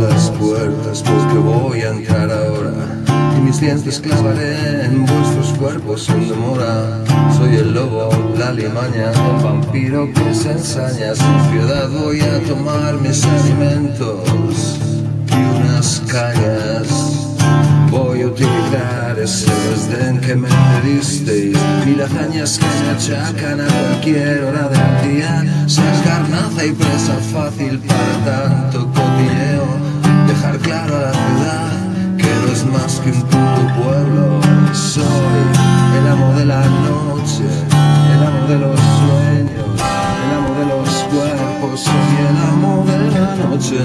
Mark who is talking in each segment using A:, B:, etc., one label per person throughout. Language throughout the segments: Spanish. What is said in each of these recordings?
A: las puertas porque voy a entrar ahora. Y mis dientes clavaré en vuestros cuerpos sin demora. Soy el lobo, la limaña, el vampiro que se ensaña. Sin piedad voy a tomar mis alimentos y unas cañas ese desdén que me disteis las hazañas que me achacan a cualquier hora del día. Seas garnaza y presa fácil para tanto cotilleo Dejar claro a la ciudad que no es más que un puto pueblo. Soy el amo de la noche, el amo de los sueños El amo de los cuerpos, soy el amo de la noche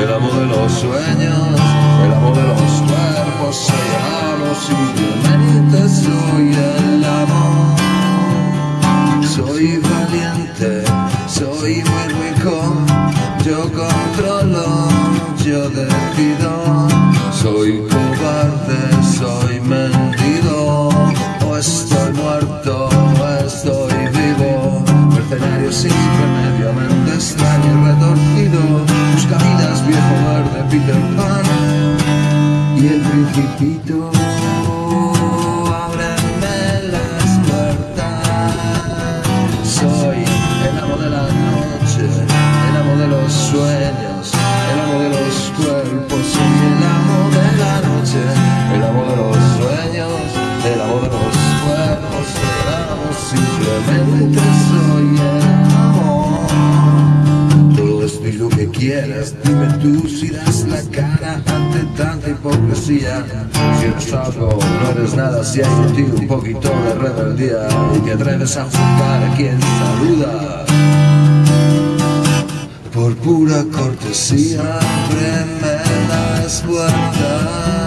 A: El amo de los sueños, el amo de los cuerpos. Soy el amo, simplemente soy el amo Soy valiente, soy muy rico. Yo controlo, yo decido. Soy cobarde, soy mentido O estoy muerto, o estoy vivo. Mercenario sin remedio, mente extraño y retorcido. Busca vidas, viejo verde, Peter Pan. Y el principito los sueños El amo de los cuerpos Soy el amo de la noche El amo de los sueños El amo de los cuerpos El amo simplemente soy el amo todo esto y lo que quieras Dime tú si das la cara ante tanta hipocresía. Si eres algo, no eres nada Si hay en ti un poquito de rebeldía Y te atreves a juzgar a quien saluda Pura cortesía Ábreme las puertas